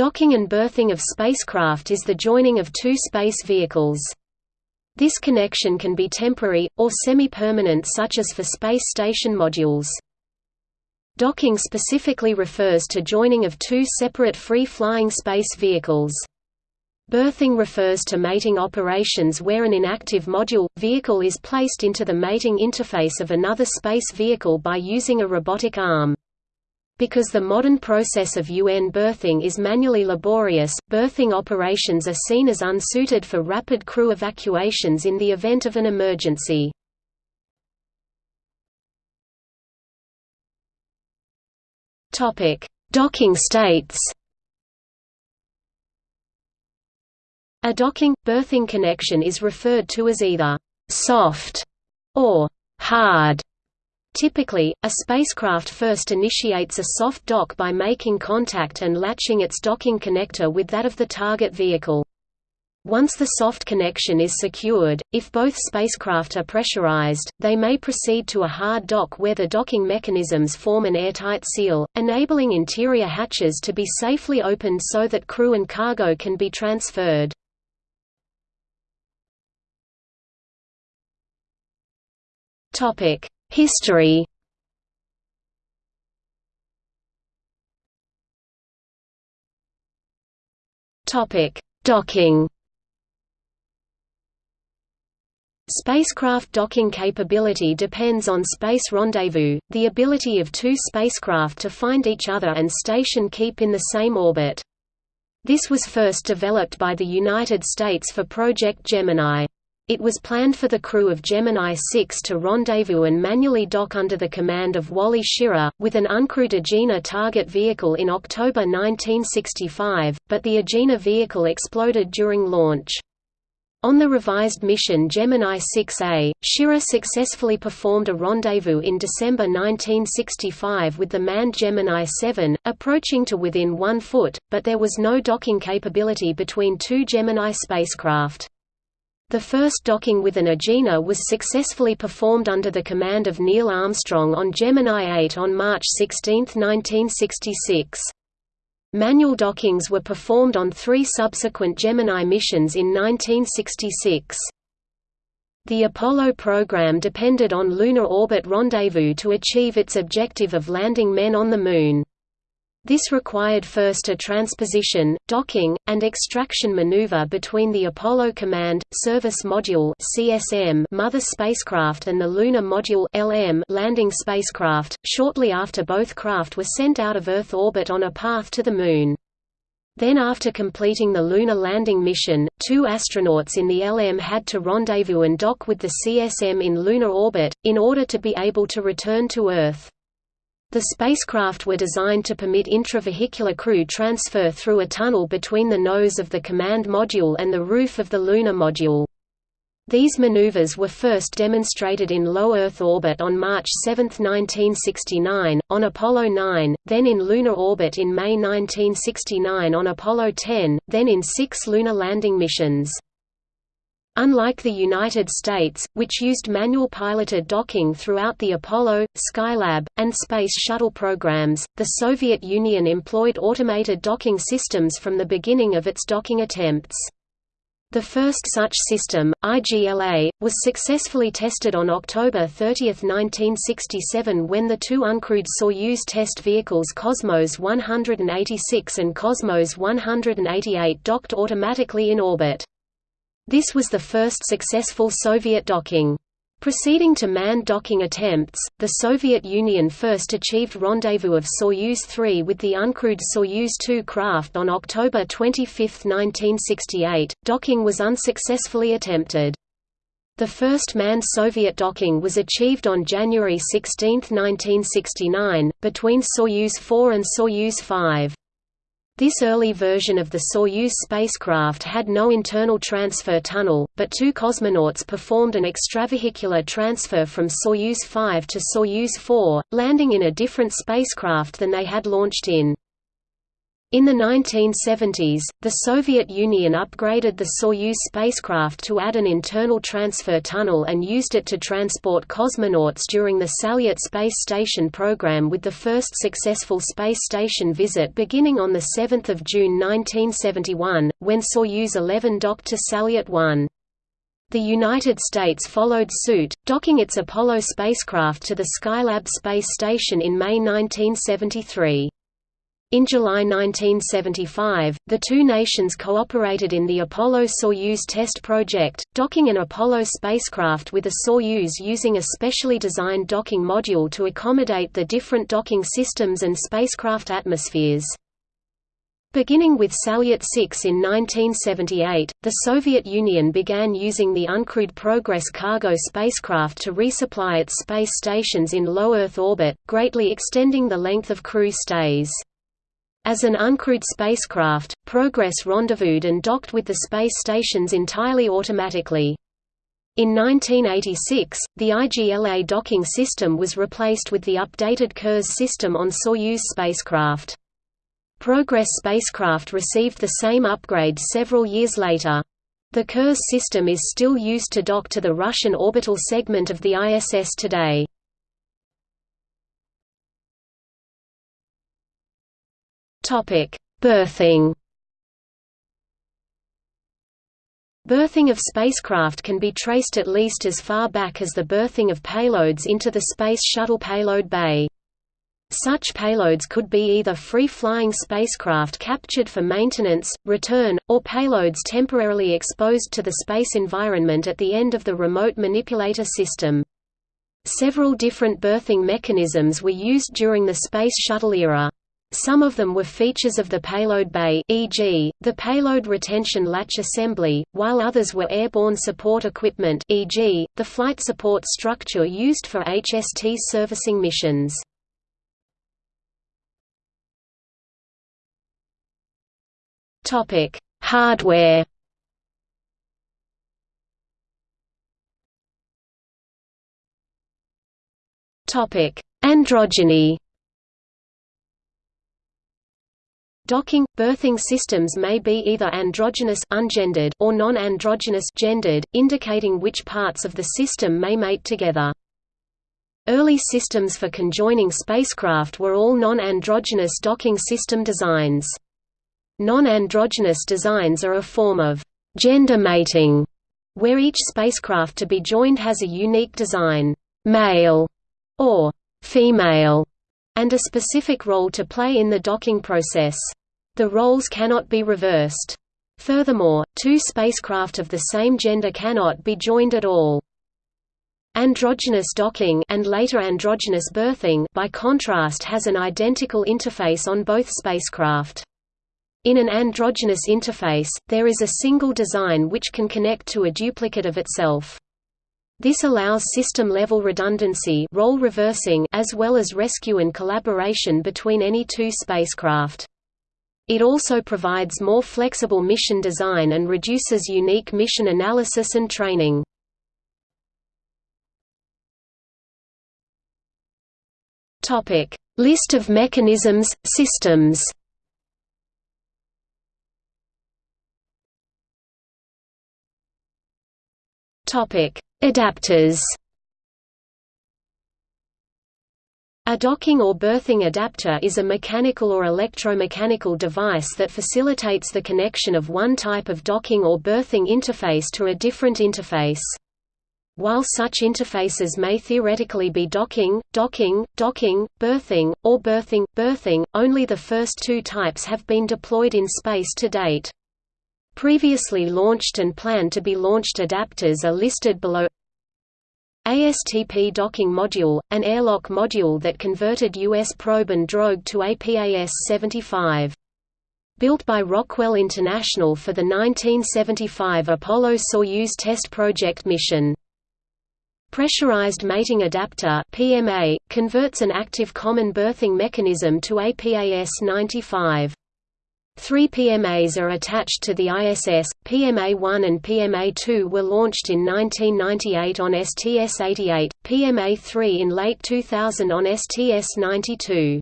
Docking and berthing of spacecraft is the joining of two space vehicles. This connection can be temporary, or semi-permanent such as for space station modules. Docking specifically refers to joining of two separate free-flying space vehicles. Berthing refers to mating operations where an inactive module, vehicle is placed into the mating interface of another space vehicle by using a robotic arm. Because the modern process of UN berthing is manually laborious, berthing operations are seen as unsuited for rapid crew evacuations in the event of an emergency. Docking states A docking, berthing connection is referred to as either «soft» or «hard». Typically, a spacecraft first initiates a soft dock by making contact and latching its docking connector with that of the target vehicle. Once the soft connection is secured, if both spacecraft are pressurized, they may proceed to a hard dock where the docking mechanisms form an airtight seal, enabling interior hatches to be safely opened so that crew and cargo can be transferred. History Docking Spacecraft docking capability depends on space rendezvous, the ability of two spacecraft to find each other and station keep in the same orbit. This was first developed by the United States for Project Gemini. It was planned for the crew of Gemini 6 to rendezvous and manually dock under the command of Wally Schirra, with an uncrewed Agena target vehicle in October 1965, but the Agena vehicle exploded during launch. On the revised mission Gemini 6A, Schirra successfully performed a rendezvous in December 1965 with the manned Gemini 7, approaching to within one foot, but there was no docking capability between two Gemini spacecraft. The first docking with an Agena was successfully performed under the command of Neil Armstrong on Gemini 8 on March 16, 1966. Manual dockings were performed on three subsequent Gemini missions in 1966. The Apollo program depended on lunar orbit rendezvous to achieve its objective of landing men on the Moon. This required first a transposition, docking, and extraction maneuver between the Apollo Command Service Module (CSM) mother spacecraft and the Lunar Module (LM) landing spacecraft. Shortly after both craft were sent out of Earth orbit on a path to the Moon. Then after completing the lunar landing mission, two astronauts in the LM had to rendezvous and dock with the CSM in lunar orbit, in order to be able to return to Earth. The spacecraft were designed to permit intravehicular crew transfer through a tunnel between the nose of the command module and the roof of the lunar module. These maneuvers were first demonstrated in low Earth orbit on March 7, 1969, on Apollo 9, then in lunar orbit in May 1969 on Apollo 10, then in six lunar landing missions. Unlike the United States, which used manual piloted docking throughout the Apollo, Skylab, and Space Shuttle programs, the Soviet Union employed automated docking systems from the beginning of its docking attempts. The first such system, IGLA, was successfully tested on October 30, 1967 when the two uncrewed Soyuz test vehicles Cosmos 186 and Cosmos 188 docked automatically in orbit. This was the first successful Soviet docking. Proceeding to manned docking attempts, the Soviet Union first achieved rendezvous of Soyuz 3 with the uncrewed Soyuz 2 craft on October 25, 1968. Docking was unsuccessfully attempted. The first manned Soviet docking was achieved on January 16, 1969, between Soyuz 4 and Soyuz 5. This early version of the Soyuz spacecraft had no internal transfer tunnel, but two cosmonauts performed an extravehicular transfer from Soyuz 5 to Soyuz 4, landing in a different spacecraft than they had launched in. In the 1970s, the Soviet Union upgraded the Soyuz spacecraft to add an internal transfer tunnel and used it to transport cosmonauts during the Salyut space station program with the first successful space station visit beginning on 7 June 1971, when Soyuz 11 docked to Salyut 1. The United States followed suit, docking its Apollo spacecraft to the Skylab space station in May 1973. In July 1975, the two nations cooperated in the Apollo-Soyuz test project, docking an Apollo spacecraft with a Soyuz using a specially designed docking module to accommodate the different docking systems and spacecraft atmospheres. Beginning with Salyut 6 in 1978, the Soviet Union began using the uncrewed Progress cargo spacecraft to resupply its space stations in low Earth orbit, greatly extending the length of crew stays. As an uncrewed spacecraft, Progress rendezvoused and docked with the space stations entirely automatically. In 1986, the IGLA docking system was replaced with the updated Kurs system on Soyuz spacecraft. Progress spacecraft received the same upgrade several years later. The Kurs system is still used to dock to the Russian orbital segment of the ISS today. Topic: Berthing. Berthing of spacecraft can be traced at least as far back as the berthing of payloads into the Space Shuttle payload bay. Such payloads could be either free-flying spacecraft captured for maintenance, return, or payloads temporarily exposed to the space environment at the end of the remote manipulator system. Several different berthing mechanisms were used during the Space Shuttle era. Some of them were features of the payload bay e.g., the payload retention latch assembly, while others were airborne support equipment e.g., the flight support structure used for HST servicing missions. Hardware Androgyny Docking berthing systems may be either androgynous ungendered or non-androgynous gendered, indicating which parts of the system may mate together. Early systems for conjoining spacecraft were all non-androgynous docking system designs. Non-androgynous designs are a form of gender mating, where each spacecraft to be joined has a unique design, male or female, and a specific role to play in the docking process. The roles cannot be reversed. Furthermore, two spacecraft of the same gender cannot be joined at all. Androgynous docking and later androgynous berthing by contrast has an identical interface on both spacecraft. In an androgynous interface, there is a single design which can connect to a duplicate of itself. This allows system-level redundancy role reversing as well as rescue and collaboration between any two spacecraft. It also provides more flexible mission design and reduces unique mission analysis and training. List of mechanisms, systems. Adapters. A docking or berthing adapter is a mechanical or electromechanical device that facilitates the connection of one type of docking or berthing interface to a different interface. While such interfaces may theoretically be docking, docking, docking, berthing, or berthing, berthing, only the first two types have been deployed in space to date. Previously launched and planned to be launched adapters are listed below ASTP docking module, an airlock module that converted U.S. probe and drogue to APAS-75. Built by Rockwell International for the 1975 Apollo-Soyuz test project mission. Pressurized Mating Adapter PMA, converts an active common berthing mechanism to APAS-95. Three PMAs are attached to the ISS, PMA-1 and PMA-2 were launched in 1998 on STS-88, PMA-3 in late 2000 on STS-92.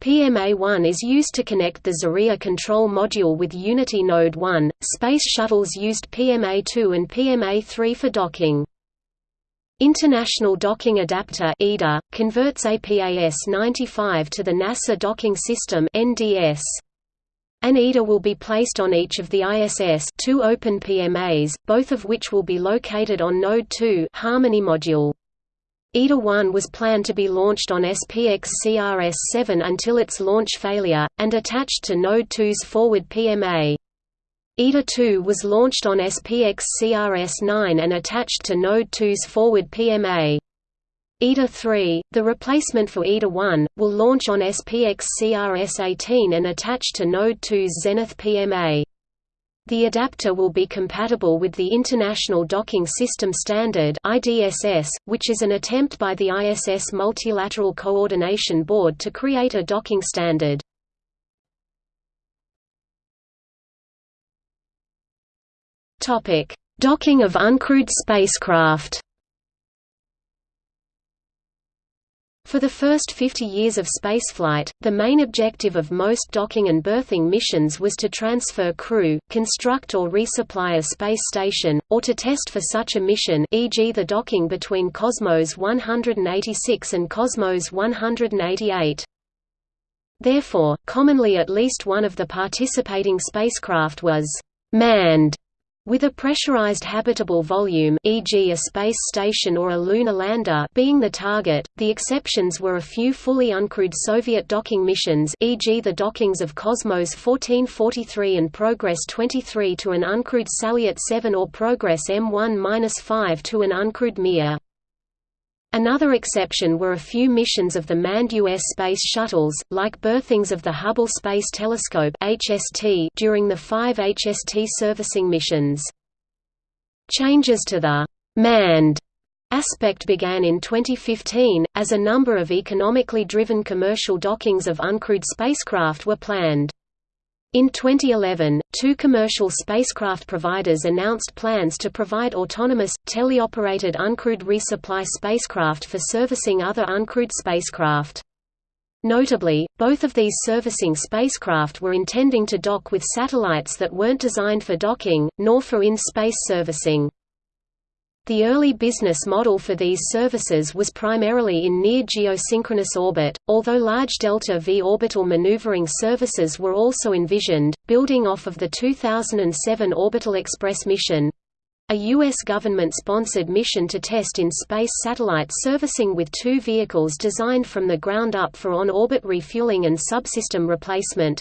PMA-1 is used to connect the Zarya control module with Unity Node 1. Space shuttles used PMA-2 and PMA-3 for docking. International Docking Adapter converts APAS-95 to the NASA Docking System (NDS). An IDA will be placed on each of the ISS two open PMAs, both of which will be located on Node 2 Harmony module. IDA-1 was planned to be launched on SPX CRS-7 until its launch failure, and attached to Node 2's forward PMA. IDA-2 was launched on SPX CRS-9 and attached to Node 2's forward PMA. IDA-3, the replacement for IDA-1, will launch on SPX CRS-18 and attach to Node 2's Zenith PMA. The adapter will be compatible with the International Docking System Standard IDSS, which is an attempt by the ISS Multilateral Coordination Board to create a docking standard. Docking of uncrewed spacecraft For the first 50 years of spaceflight, the main objective of most docking and berthing missions was to transfer crew, construct or resupply a space station, or to test for such a mission e.g. the docking between Cosmos 186 and Cosmos 188. Therefore, commonly at least one of the participating spacecraft was «manned» With a pressurized habitable volume e.g. a space station or a lunar lander being the target, the exceptions were a few fully uncrewed Soviet docking missions e.g. the dockings of Cosmos 1443 and Progress 23 to an uncrewed Salyut 7 or Progress M1-5 to an uncrewed Mir. Another exception were a few missions of the manned U.S. space shuttles, like berthings of the Hubble Space Telescope (HST) during the five HST servicing missions. Changes to the «manned» aspect began in 2015, as a number of economically driven commercial dockings of uncrewed spacecraft were planned. In 2011, two commercial spacecraft providers announced plans to provide autonomous, teleoperated uncrewed resupply spacecraft for servicing other uncrewed spacecraft. Notably, both of these servicing spacecraft were intending to dock with satellites that weren't designed for docking, nor for in-space servicing. The early business model for these services was primarily in near geosynchronous orbit, although large delta-v orbital maneuvering services were also envisioned, building off of the 2007 Orbital Express mission a U.S. government-sponsored mission to test in space satellite servicing with two vehicles designed from the ground up for on-orbit refueling and subsystem replacement.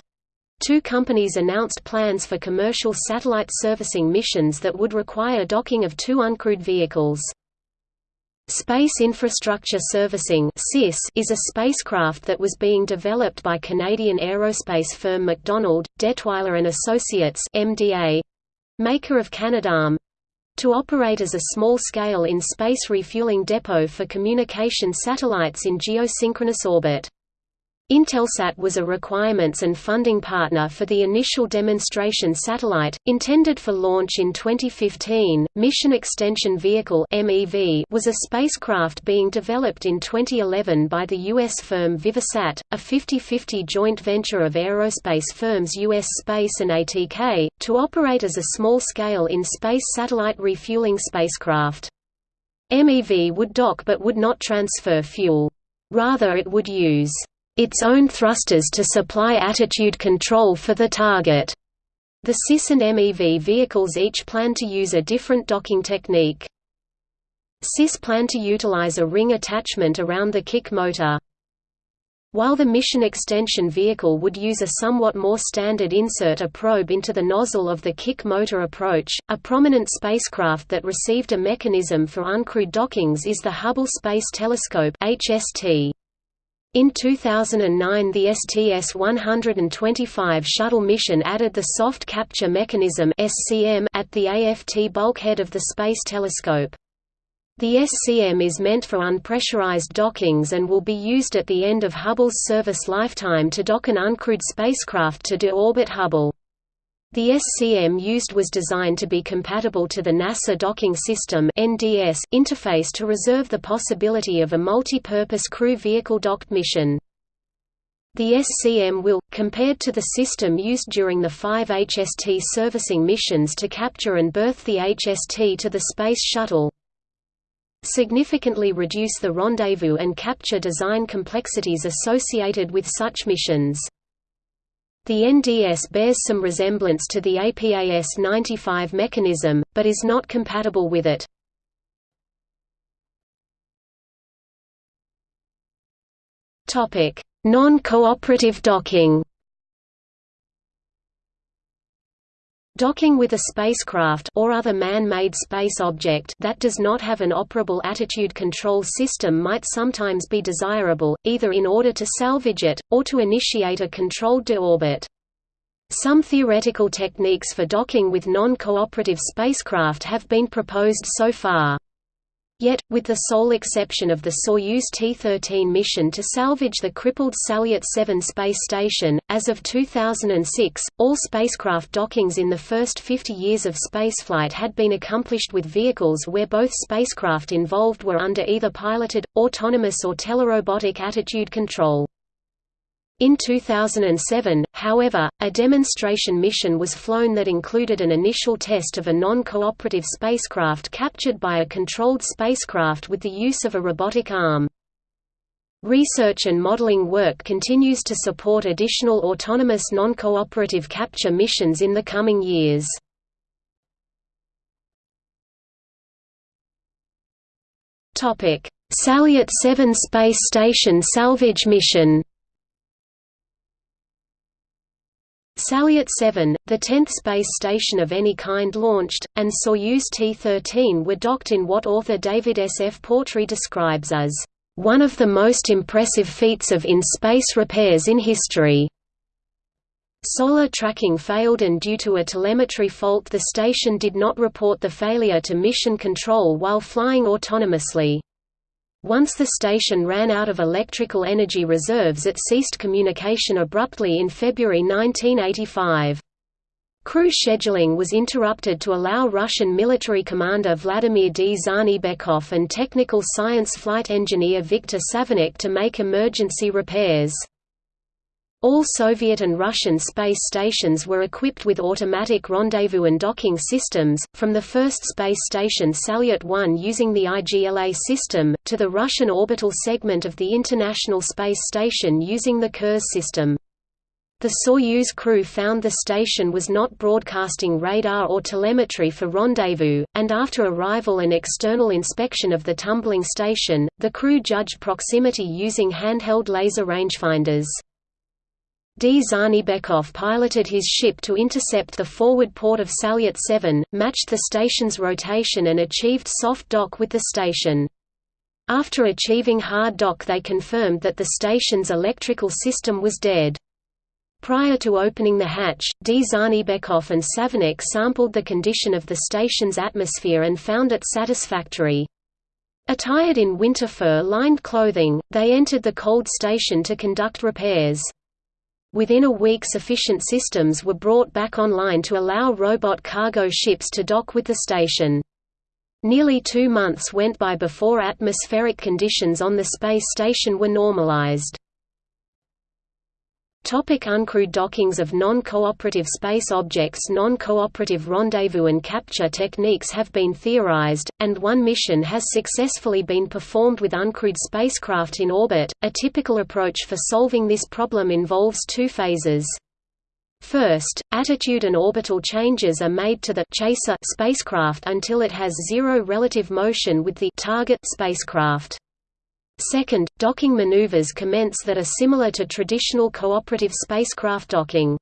Two companies announced plans for commercial satellite servicing missions that would require docking of two uncrewed vehicles. Space Infrastructure Servicing is a spacecraft that was being developed by Canadian aerospace firm MacDonald, Dettwiler and Associates MDA, maker of Canadarm, to operate as a small-scale in-space refueling depot for communication satellites in geosynchronous orbit. Intelsat was a requirements and funding partner for the initial demonstration satellite, intended for launch in 2015. Mission Extension Vehicle (MEV) was a spacecraft being developed in 2011 by the U.S. firm Vivisat, a 50-50 joint venture of aerospace firms U.S. Space and ATK, to operate as a small-scale in-space satellite refueling spacecraft. MEV would dock but would not transfer fuel. Rather it would use its own thrusters to supply attitude control for the target. The CIS and MEV vehicles each plan to use a different docking technique. CIS plan to utilize a ring attachment around the kick motor. While the mission extension vehicle would use a somewhat more standard insert a probe into the nozzle of the kick motor approach, a prominent spacecraft that received a mechanism for uncrewed dockings is the Hubble Space Telescope HST. In 2009 the STS-125 shuttle mission added the soft capture mechanism at the AFT bulkhead of the Space Telescope. The SCM is meant for unpressurized dockings and will be used at the end of Hubble's service lifetime to dock an uncrewed spacecraft to de-orbit Hubble. The SCM used was designed to be compatible to the NASA Docking System (NDS) interface to reserve the possibility of a multi-purpose crew vehicle docked mission. The SCM will, compared to the system used during the five HST servicing missions to capture and berth the HST to the Space Shuttle, significantly reduce the rendezvous and capture design complexities associated with such missions. The NDS bears some resemblance to the APAS 95 mechanism, but is not compatible with it. Non-cooperative docking Docking with a spacecraft or other man-made space object that does not have an operable attitude control system might sometimes be desirable, either in order to salvage it, or to initiate a controlled deorbit. Some theoretical techniques for docking with non-cooperative spacecraft have been proposed so far. Yet, with the sole exception of the Soyuz T-13 mission to salvage the crippled Salyut 7 space station, as of 2006, all spacecraft dockings in the first 50 years of spaceflight had been accomplished with vehicles where both spacecraft involved were under either piloted, autonomous or telerobotic attitude control. In 2007, however, a demonstration mission was flown that included an initial test of a non-cooperative spacecraft captured by a controlled spacecraft with the use of a robotic arm. Research and modeling work continues to support additional autonomous non-cooperative capture missions in the coming years. Salyut 7 space station salvage mission Salyut 7, the 10th space station of any kind launched, and Soyuz T-13 were docked in what author David S. F. Portree describes as, "...one of the most impressive feats of in-space repairs in history." Solar tracking failed and due to a telemetry fault the station did not report the failure to mission control while flying autonomously. Once the station ran out of electrical energy reserves it ceased communication abruptly in February 1985. Crew scheduling was interrupted to allow Russian military commander Vladimir Dzhanibekov and technical science flight engineer Viktor Savinykh to make emergency repairs. All Soviet and Russian space stations were equipped with automatic rendezvous and docking systems, from the first space station Salyut 1 using the IGLA system, to the Russian orbital segment of the International Space Station using the Kurs system. The Soyuz crew found the station was not broadcasting radar or telemetry for rendezvous, and after arrival and external inspection of the tumbling station, the crew judged proximity using handheld laser rangefinders. Dzhanibekov piloted his ship to intercept the forward port of Salyut 7, matched the station's rotation and achieved soft dock with the station. After achieving hard dock they confirmed that the station's electrical system was dead. Prior to opening the hatch, D. Zanibekov and Savinykh sampled the condition of the station's atmosphere and found it satisfactory. Attired in winter fur-lined clothing, they entered the cold station to conduct repairs. Within a week sufficient systems were brought back online to allow robot cargo ships to dock with the station. Nearly two months went by before atmospheric conditions on the space station were normalized. Topic uncrewed dockings of non-cooperative space objects Non-cooperative rendezvous and capture techniques have been theorized, and one mission has successfully been performed with uncrewed spacecraft in orbit. A typical approach for solving this problem involves two phases. First, attitude and orbital changes are made to the chaser spacecraft until it has zero relative motion with the target spacecraft. Second, docking maneuvers commence that are similar to traditional cooperative spacecraft docking.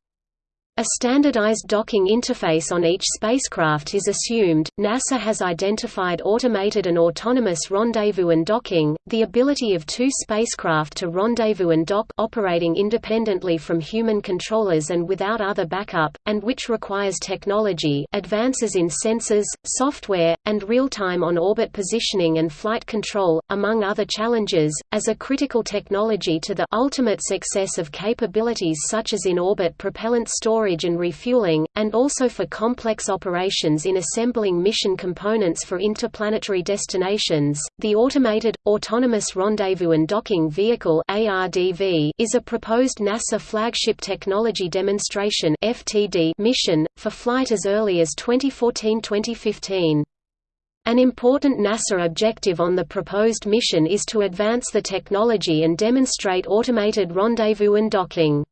A standardized docking interface on each spacecraft is assumed. NASA has identified automated and autonomous rendezvous and docking, the ability of two spacecraft to rendezvous and dock operating independently from human controllers and without other backup, and which requires technology advances in sensors, software, and real-time on-orbit positioning and flight control, among other challenges, as a critical technology to the ultimate success of capabilities such as in-orbit propellant storage storage and refueling, and also for complex operations in assembling mission components for interplanetary destinations. The Automated, Autonomous Rendezvous and Docking Vehicle is a proposed NASA flagship technology demonstration mission, for flight as early as 2014–2015. An important NASA objective on the proposed mission is to advance the technology and demonstrate automated rendezvous and docking.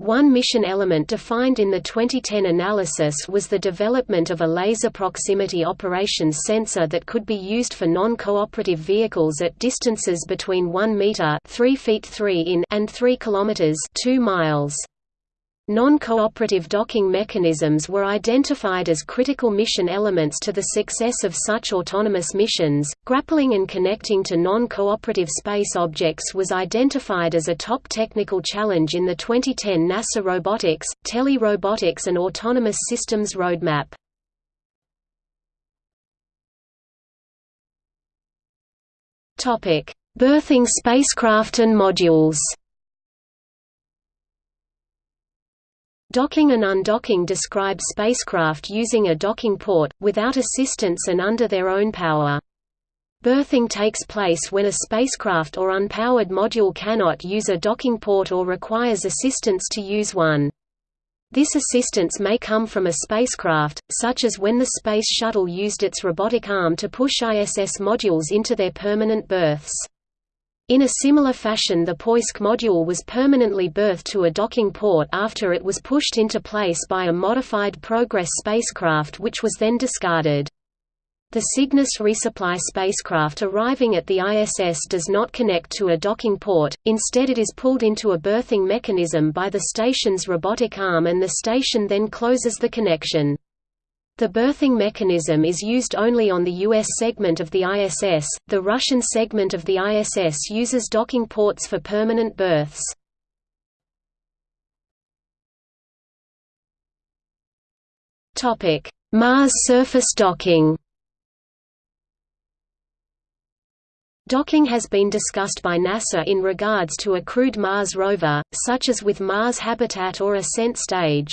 One mission element defined in the 2010 analysis was the development of a laser proximity operations sensor that could be used for non-cooperative vehicles at distances between 1 meter 3 feet 3 in and 3 kilometers 2 miles. Non-cooperative docking mechanisms were identified as critical mission elements to the success of such autonomous missions. Grappling and connecting to non-cooperative space objects was identified as a top technical challenge in the 2010 NASA Robotics, Tele-Robotics and Autonomous Systems Roadmap. Topic: Berthing spacecraft and modules. Docking and undocking describe spacecraft using a docking port, without assistance and under their own power. Berthing takes place when a spacecraft or unpowered module cannot use a docking port or requires assistance to use one. This assistance may come from a spacecraft, such as when the Space Shuttle used its robotic arm to push ISS modules into their permanent berths. In a similar fashion the Poisk module was permanently berthed to a docking port after it was pushed into place by a modified Progress spacecraft which was then discarded. The Cygnus resupply spacecraft arriving at the ISS does not connect to a docking port, instead it is pulled into a berthing mechanism by the station's robotic arm and the station then closes the connection. The berthing mechanism is used only on the U.S. segment of the ISS, the Russian segment of the ISS uses docking ports for permanent berths. Mars surface docking Docking has been discussed by NASA in regards to a crewed Mars rover, such as with Mars Habitat or Ascent Stage.